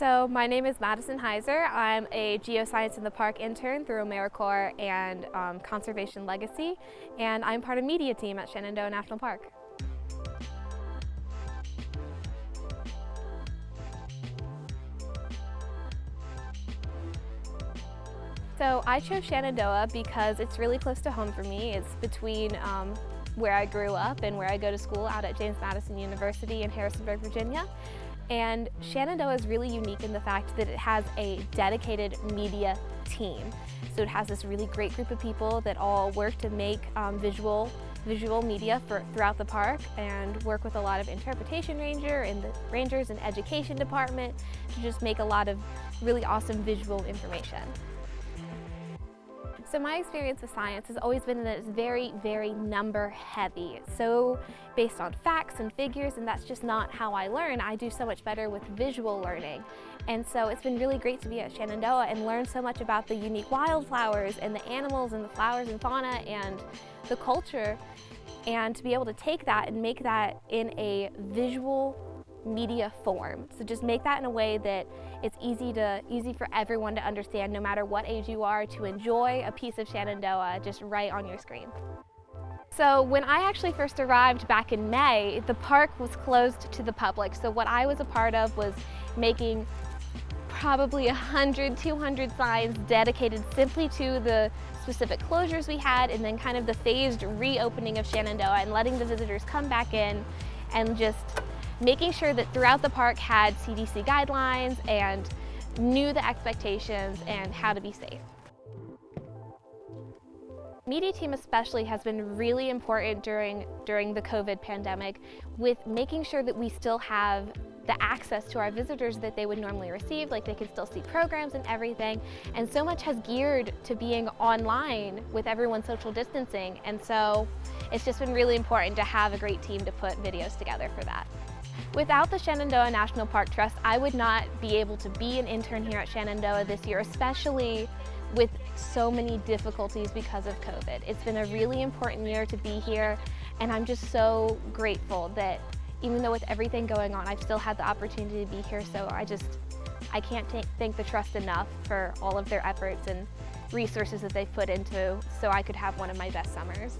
So my name is Madison Heiser. I'm a Geoscience in the Park intern through AmeriCorps and um, Conservation Legacy, and I'm part of media team at Shenandoah National Park. So I chose Shenandoah because it's really close to home for me. It's between um, where I grew up and where I go to school out at James Madison University in Harrisonburg, Virginia. And Shenandoah is really unique in the fact that it has a dedicated media team. So it has this really great group of people that all work to make um, visual visual media for, throughout the park and work with a lot of interpretation ranger and the rangers and education department to just make a lot of really awesome visual information. So my experience with science has always been that it's very, very number heavy. So based on facts and figures, and that's just not how I learn. I do so much better with visual learning. And so it's been really great to be at Shenandoah and learn so much about the unique wildflowers and the animals and the flowers and fauna and the culture. And to be able to take that and make that in a visual media form. So just make that in a way that it's easy to easy for everyone to understand no matter what age you are to enjoy a piece of Shenandoah just right on your screen. So when I actually first arrived back in May, the park was closed to the public. So what I was a part of was making probably 100, 200 signs dedicated simply to the specific closures we had and then kind of the phased reopening of Shenandoah and letting the visitors come back in and just making sure that throughout the park had CDC guidelines and knew the expectations and how to be safe. Media team especially has been really important during, during the COVID pandemic with making sure that we still have the access to our visitors that they would normally receive, like they can still see programs and everything. And so much has geared to being online with everyone social distancing. And so it's just been really important to have a great team to put videos together for that. Without the Shenandoah National Park Trust, I would not be able to be an intern here at Shenandoah this year, especially with so many difficulties because of COVID. It's been a really important year to be here, and I'm just so grateful that even though with everything going on, I've still had the opportunity to be here, so I just, I can't thank the trust enough for all of their efforts and resources that they've put into so I could have one of my best summers.